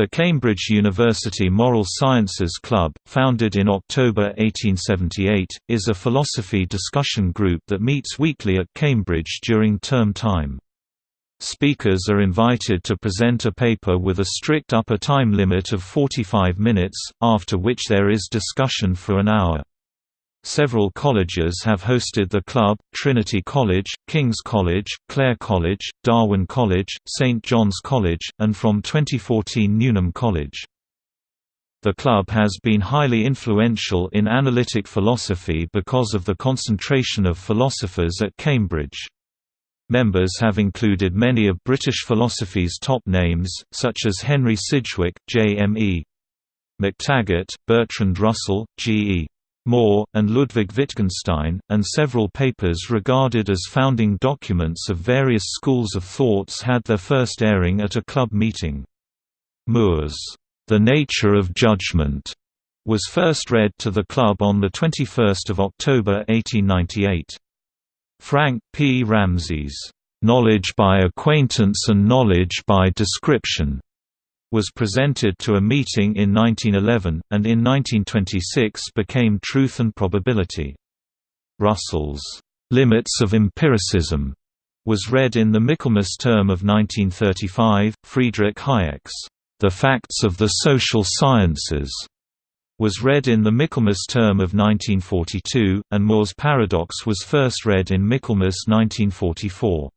The Cambridge University Moral Sciences Club, founded in October 1878, is a philosophy discussion group that meets weekly at Cambridge during term time. Speakers are invited to present a paper with a strict upper time limit of 45 minutes, after which there is discussion for an hour. Several colleges have hosted the club, Trinity College, King's College, Clare College, Darwin College, St John's College, and from 2014 Newnham College. The club has been highly influential in analytic philosophy because of the concentration of philosophers at Cambridge. Members have included many of British philosophy's top names, such as Henry Sidgwick, J.M.E. McTaggart, Bertrand Russell, G.E. Moore, and Ludwig Wittgenstein, and several papers regarded as founding documents of various schools of thoughts had their first airing at a club meeting. Moore's The Nature of Judgment was first read to the club on 21 October 1898. Frank P. Ramsey's Knowledge by Acquaintance and Knowledge by Description was presented to a meeting in 1911, and in 1926 became Truth and Probability. Russell's Limits of Empiricism was read in the Michaelmas term of 1935. Friedrich Hayek's The Facts of the Social Sciences was read in the Michaelmas term of 1942, and Moore's Paradox was first read in Michaelmas 1944.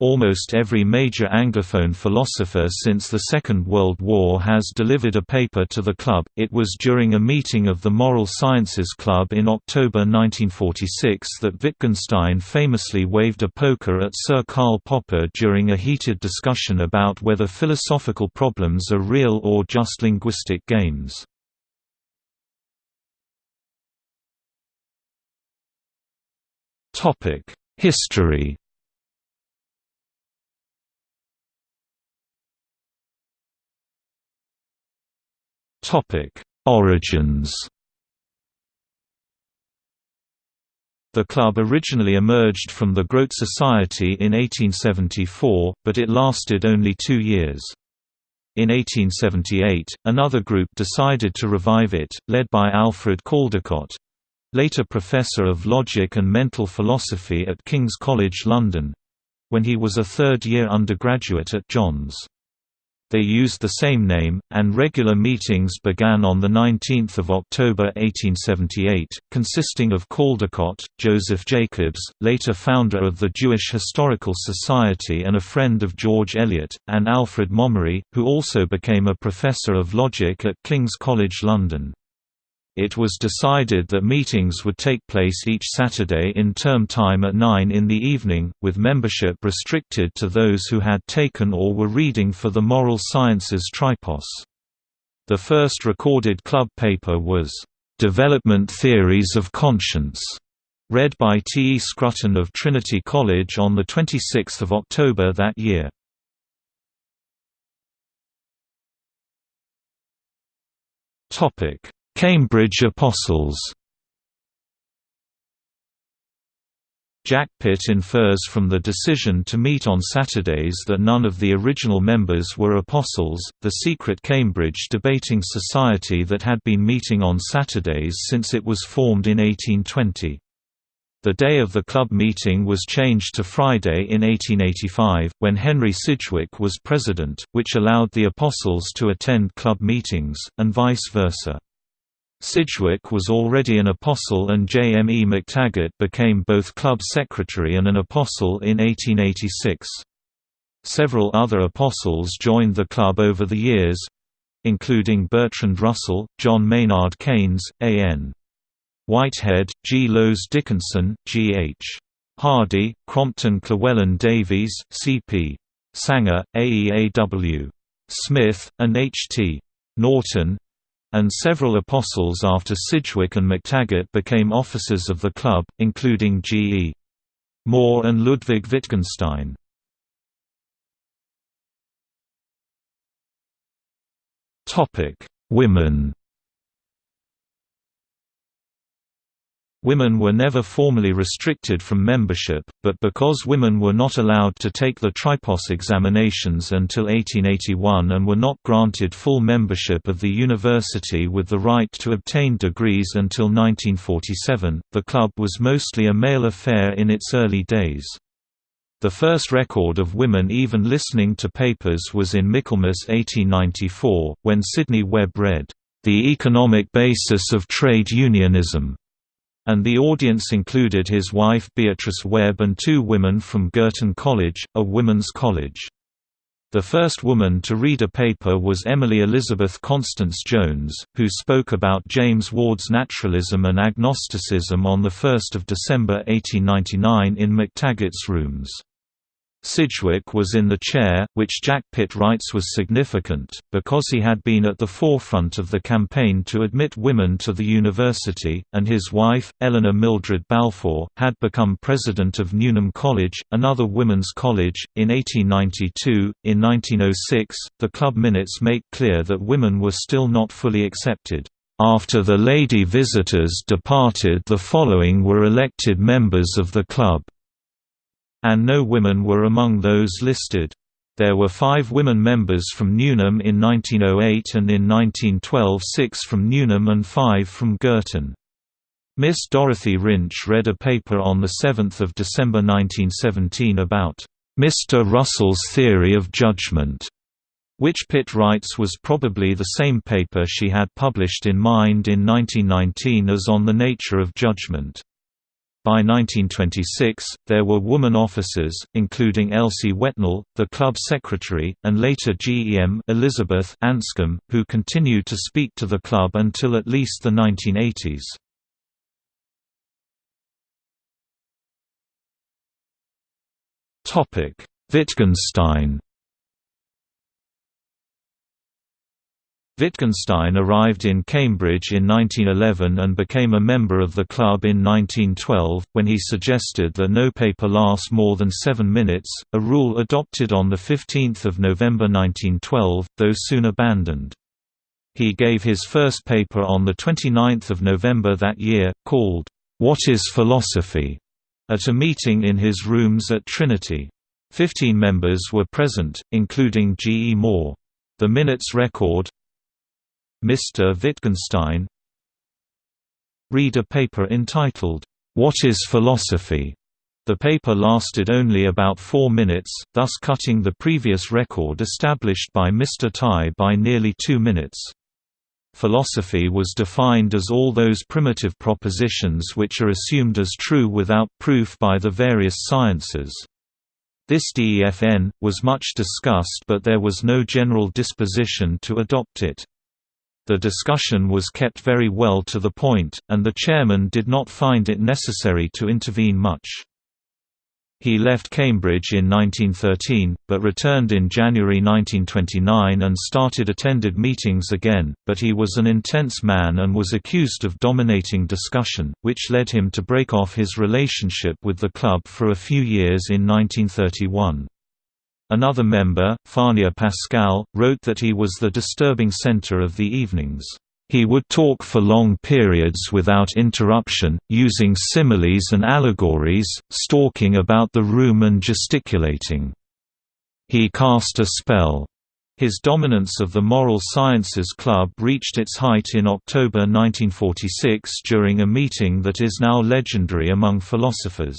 Almost every major Anglophone philosopher since the Second World War has delivered a paper to the club. It was during a meeting of the Moral Sciences Club in October 1946 that Wittgenstein famously waved a poker at Sir Karl Popper during a heated discussion about whether philosophical problems are real or just linguistic games. History Origins. The club originally emerged from the Grote Society in 1874, but it lasted only two years. In 1878, another group decided to revive it, led by Alfred Caldecott—later Professor of Logic and Mental Philosophy at King's College London—when he was a third-year undergraduate at Johns. They used the same name, and regular meetings began on 19 October 1878, consisting of Caldecott, Joseph Jacobs, later founder of the Jewish Historical Society and a friend of George Eliot, and Alfred Momerie, who also became a professor of logic at King's College London. It was decided that meetings would take place each Saturday in term time at 9 in the evening, with membership restricted to those who had taken or were reading for the Moral Sciences Tripos. The first recorded club paper was, "'Development Theories of Conscience' read by T. E. Scruton of Trinity College on 26 October that year. Cambridge Apostles Jack Pitt infers from the decision to meet on Saturdays that none of the original members were apostles, the secret Cambridge debating society that had been meeting on Saturdays since it was formed in 1820. The day of the club meeting was changed to Friday in 1885, when Henry Sidgwick was president, which allowed the apostles to attend club meetings, and vice versa. Sidgwick was already an apostle and J. M. E. McTaggart became both club secretary and an apostle in 1886. Several other apostles joined the club over the years including Bertrand Russell, John Maynard Keynes, A. N. Whitehead, G. Lowes Dickinson, G. H. Hardy, Crompton Llewellyn Davies, C. P. Sanger, A. E. A. W. Smith, and H. T. Norton, and several apostles after Sidgwick and McTaggart became officers of the club, including G. E. Moore and Ludwig Wittgenstein. Women Women were never formally restricted from membership, but because women were not allowed to take the tripos examinations until 1881 and were not granted full membership of the university with the right to obtain degrees until 1947, the club was mostly a male affair in its early days. The first record of women even listening to papers was in Michaelmas 1894, when Sidney Webb read, "...the economic basis of trade unionism." And the audience included his wife Beatrice Webb and two women from Girton College, a women's college. The first woman to read a paper was Emily Elizabeth Constance Jones, who spoke about James Ward's naturalism and agnosticism on 1 December 1899 in McTaggart's rooms. Sidgwick was in the chair, which Jack Pitt writes was significant, because he had been at the forefront of the campaign to admit women to the university, and his wife, Eleanor Mildred Balfour, had become president of Newnham College, another women's college, in 1892. In 1906, the club minutes make clear that women were still not fully accepted. After the lady visitors departed the following were elected members of the club and no women were among those listed. There were five women members from Newnham in 1908 and in 1912 six from Newnham and five from Girton. Miss Dorothy Wrinch read a paper on 7 December 1917 about Mr. Russell's theory of judgment, which Pitt writes was probably the same paper she had published in Mind in 1919 as on the nature of judgment. By 1926, there were woman officers, including Elsie Whetnall, the club secretary, and later GEM Elizabeth Anscombe, who continued to speak to the club until at least the 1980s. Wittgenstein Wittgenstein arrived in Cambridge in 1911 and became a member of the club in 1912, when he suggested that no paper last more than seven minutes, a rule adopted on 15 November 1912, though soon abandoned. He gave his first paper on 29 November that year, called, "'What is Philosophy?' at a meeting in his rooms at Trinity. Fifteen members were present, including G. E. Moore. The minutes record, Mr. Wittgenstein Read a paper entitled, What is Philosophy? The paper lasted only about four minutes, thus cutting the previous record established by Mr. Tye by nearly two minutes. Philosophy was defined as all those primitive propositions which are assumed as true without proof by the various sciences. This DEFN, was much discussed but there was no general disposition to adopt it. The discussion was kept very well to the point, and the chairman did not find it necessary to intervene much. He left Cambridge in 1913, but returned in January 1929 and started attended meetings again, but he was an intense man and was accused of dominating discussion, which led him to break off his relationship with the club for a few years in 1931. Another member, Fania Pascal, wrote that he was the disturbing center of the evenings. He would talk for long periods without interruption, using similes and allegories, stalking about the room and gesticulating. He cast a spell. His dominance of the Moral Sciences Club reached its height in October 1946 during a meeting that is now legendary among philosophers.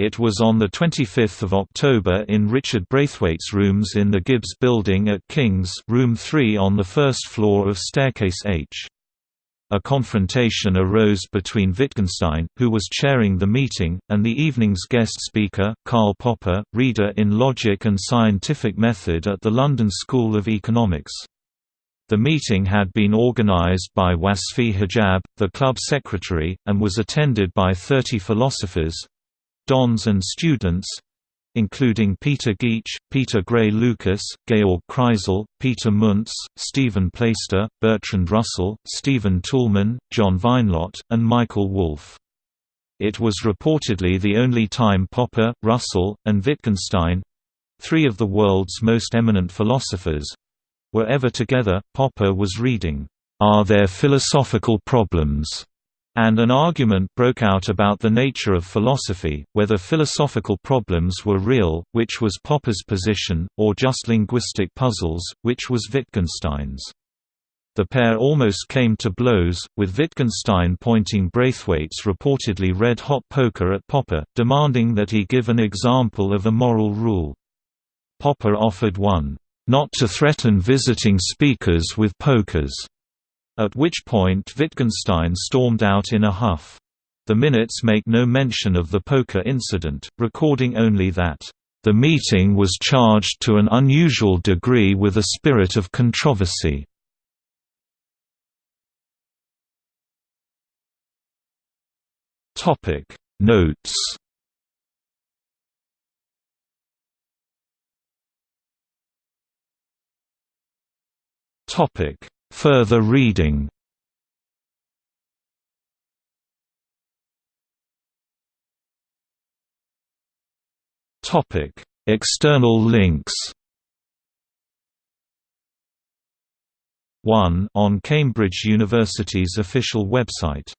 It was on 25 October in Richard Braithwaite's rooms in the Gibbs Building at King's room 3 on the first floor of Staircase H. A confrontation arose between Wittgenstein, who was chairing the meeting, and the evening's guest speaker, Karl Popper, reader in Logic and Scientific Method at the London School of Economics. The meeting had been organized by Wasfi Hijab, the club secretary, and was attended by 30 philosophers, dons and students including Peter Geach, Peter Gray Lucas, Georg Kreisel, Peter Munz, Stephen Plaister, Bertrand Russell, Stephen Toulmin, John Vinelott, and Michael Wolff. It was reportedly the only time Popper, Russell, and Wittgenstein—three of the world's most eminent philosophers—were ever together. Popper was reading, Are There Philosophical Problems? And an argument broke out about the nature of philosophy, whether philosophical problems were real, which was Popper's position, or just linguistic puzzles, which was Wittgenstein's. The pair almost came to blows, with Wittgenstein pointing Braithwaite's reportedly red-hot poker at Popper, demanding that he give an example of a moral rule. Popper offered one, "...not to threaten visiting speakers with pokers." At which point Wittgenstein stormed out in a huff. The minutes make no mention of the poker incident, recording only that, "...the meeting was charged to an unusual degree with a spirit of controversy." Notes Topic Further reading. Topic: External links. 1 on Cambridge University's official website